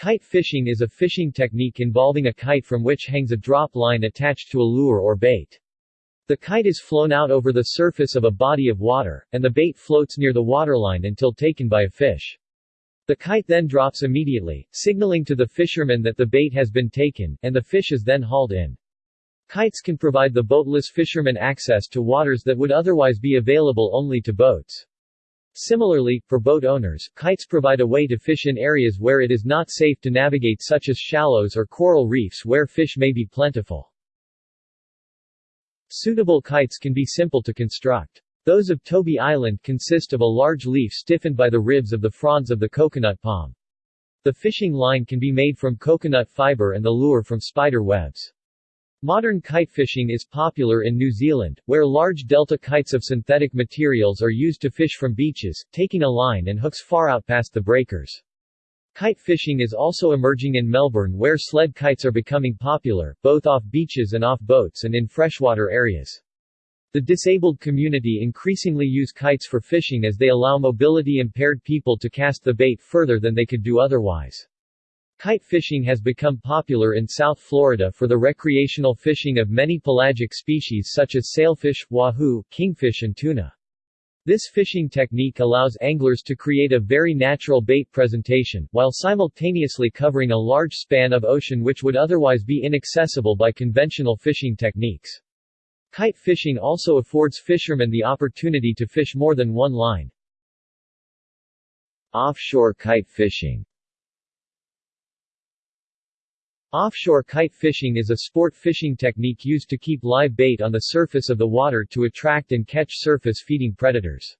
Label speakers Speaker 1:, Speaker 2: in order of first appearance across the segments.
Speaker 1: Kite fishing is a fishing technique involving a kite from which hangs a drop line attached to a lure or bait. The kite is flown out over the surface of a body of water, and the bait floats near the waterline until taken by a fish. The kite then drops immediately, signaling to the fisherman that the bait has been taken, and the fish is then hauled in. Kites can provide the boatless fisherman access to waters that would otherwise be available only to boats. Similarly, for boat owners, kites provide a way to fish in areas where it is not safe to navigate such as shallows or coral reefs where fish may be plentiful. Suitable kites can be simple to construct. Those of Tobi Island consist of a large leaf stiffened by the ribs of the fronds of the coconut palm. The fishing line can be made from coconut fiber and the lure from spider webs. Modern kite fishing is popular in New Zealand, where large delta kites of synthetic materials are used to fish from beaches, taking a line and hooks far out past the breakers. Kite fishing is also emerging in Melbourne where sled kites are becoming popular, both off beaches and off boats and in freshwater areas. The disabled community increasingly use kites for fishing as they allow mobility impaired people to cast the bait further than they could do otherwise. Kite fishing has become popular in South Florida for the recreational fishing of many pelagic species such as sailfish, wahoo, kingfish and tuna. This fishing technique allows anglers to create a very natural bait presentation, while simultaneously covering a large span of ocean which would otherwise be inaccessible by conventional fishing techniques. Kite fishing also affords fishermen the opportunity to fish more than one line. Offshore kite fishing Offshore kite fishing is a sport fishing technique used to keep live bait on the surface of the water to attract and catch surface-feeding predators.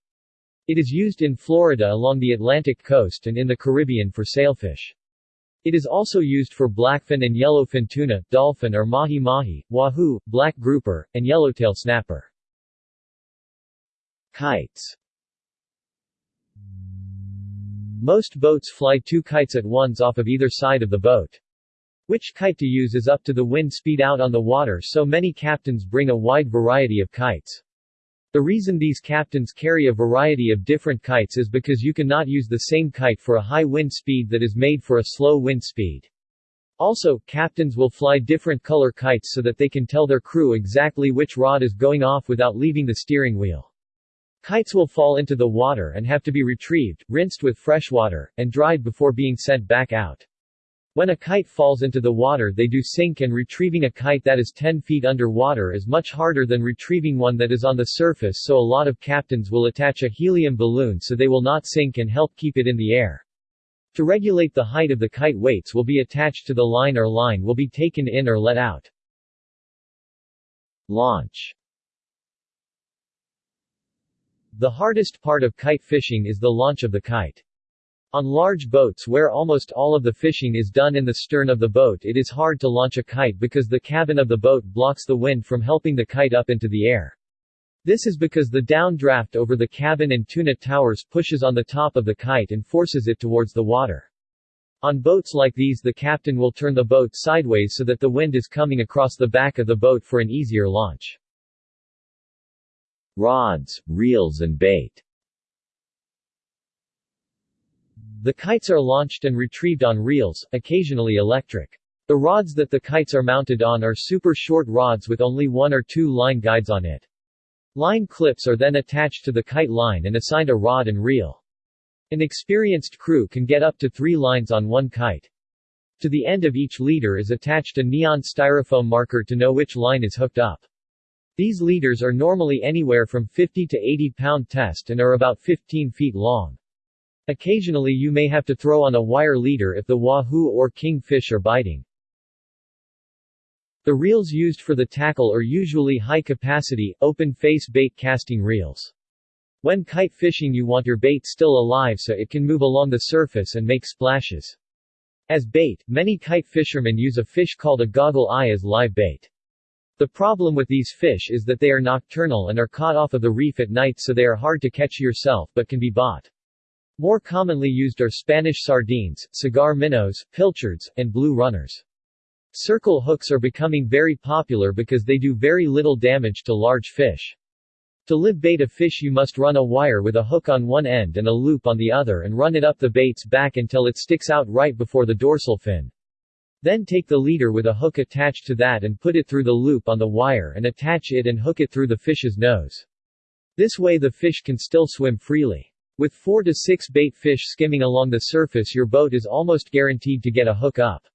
Speaker 1: It is used in Florida along the Atlantic coast and in the Caribbean for sailfish. It is also used for blackfin and yellowfin tuna, dolphin or mahi-mahi, wahoo, black grouper, and yellowtail snapper. Kites Most boats fly two kites at once off of either side of the boat. Which kite to use is up to the wind speed out on the water so many captains bring a wide variety of kites. The reason these captains carry a variety of different kites is because you cannot use the same kite for a high wind speed that is made for a slow wind speed. Also, captains will fly different color kites so that they can tell their crew exactly which rod is going off without leaving the steering wheel. Kites will fall into the water and have to be retrieved, rinsed with fresh water, and dried before being sent back out. When a kite falls into the water they do sink and retrieving a kite that is 10 feet under water is much harder than retrieving one that is on the surface so a lot of captains will attach a helium balloon so they will not sink and help keep it in the air. To regulate the height of the kite weights will be attached to the line or line will be taken in or let out. Launch The hardest part of kite fishing is the launch of the kite. On large boats where almost all of the fishing is done in the stern of the boat it is hard to launch a kite because the cabin of the boat blocks the wind from helping the kite up into the air. This is because the downdraft over the cabin and tuna towers pushes on the top of the kite and forces it towards the water. On boats like these the captain will turn the boat sideways so that the wind is coming across the back of the boat for an easier launch. Rods, reels and bait the kites are launched and retrieved on reels, occasionally electric. The rods that the kites are mounted on are super short rods with only one or two line guides on it. Line clips are then attached to the kite line and assigned a rod and reel. An experienced crew can get up to three lines on one kite. To the end of each leader is attached a neon styrofoam marker to know which line is hooked up. These leaders are normally anywhere from 50 to 80 pound test and are about 15 feet long. Occasionally you may have to throw on a wire leader if the wahoo or kingfish are biting. The reels used for the tackle are usually high-capacity, open-face bait casting reels. When kite fishing you want your bait still alive so it can move along the surface and make splashes. As bait, many kite fishermen use a fish called a goggle eye as live bait. The problem with these fish is that they are nocturnal and are caught off of the reef at night so they are hard to catch yourself but can be bought. More commonly used are Spanish sardines, cigar minnows, pilchards, and blue runners. Circle hooks are becoming very popular because they do very little damage to large fish. To live bait a fish you must run a wire with a hook on one end and a loop on the other and run it up the bait's back until it sticks out right before the dorsal fin. Then take the leader with a hook attached to that and put it through the loop on the wire and attach it and hook it through the fish's nose. This way the fish can still swim freely. With 4 to 6 bait fish skimming along the surface your boat is almost guaranteed to get a hook up.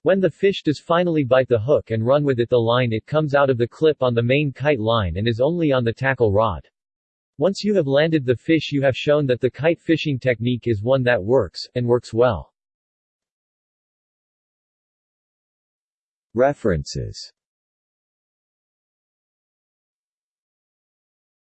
Speaker 1: When the fish does finally bite the hook and run with it the line it comes out of the clip on the main kite line and is only on the tackle rod. Once you have landed the fish you have shown that the kite fishing technique is one that works, and works well.
Speaker 2: References